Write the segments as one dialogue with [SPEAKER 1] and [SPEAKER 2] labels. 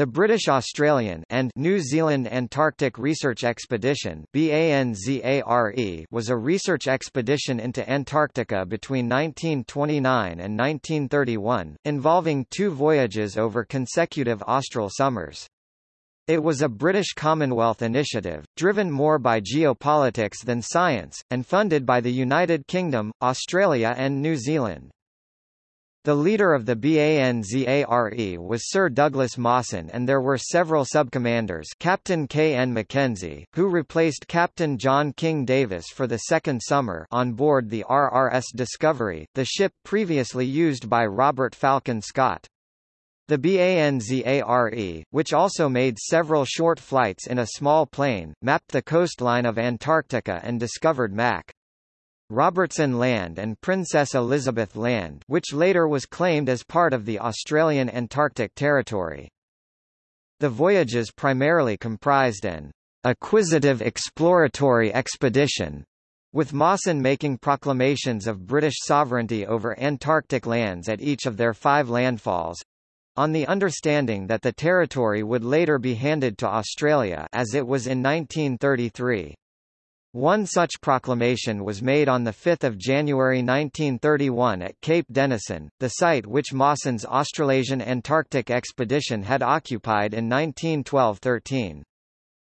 [SPEAKER 1] The British Australian and New Zealand Antarctic Research Expedition was a research expedition into Antarctica between 1929 and 1931, involving two voyages over consecutive austral summers. It was a British Commonwealth initiative, driven more by geopolitics than science, and funded by the United Kingdom, Australia and New Zealand. The leader of the BANZARE was Sir Douglas Mawson and there were several subcommanders Captain K. N. Mackenzie, who replaced Captain John King Davis for the second summer on board the RRS Discovery, the ship previously used by Robert Falcon Scott. The BANZARE, which also made several short flights in a small plane, mapped the coastline of Antarctica and discovered Mac. Robertson Land and Princess Elizabeth Land which later was claimed as part of the Australian Antarctic Territory. The voyages primarily comprised an acquisitive exploratory expedition, with Mawson making proclamations of British sovereignty over Antarctic lands at each of their five landfalls, on the understanding that the territory would later be handed to Australia as it was in 1933. One such proclamation was made on 5 January 1931 at Cape Denison, the site which Mawson's Australasian Antarctic expedition had occupied in 1912–13.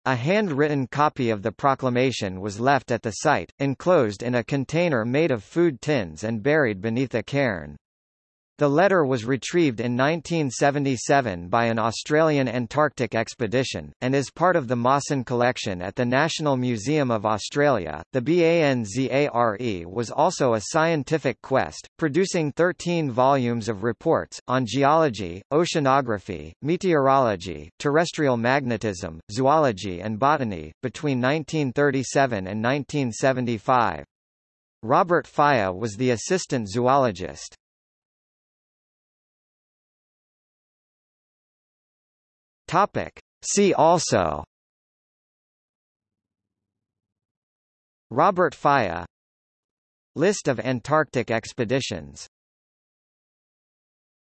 [SPEAKER 1] A handwritten copy of the proclamation was left at the site, enclosed in a container made of food tins and buried beneath a cairn. The letter was retrieved in 1977 by an Australian Antarctic expedition, and is part of the Mawson collection at the National Museum of Australia. The BANZARE was also a scientific quest, producing 13 volumes of reports, on geology, oceanography, meteorology, terrestrial magnetism, zoology and botany, between 1937 and 1975. Robert Falla was the assistant zoologist. Topic. See also. Robert Falla. List of Antarctic expeditions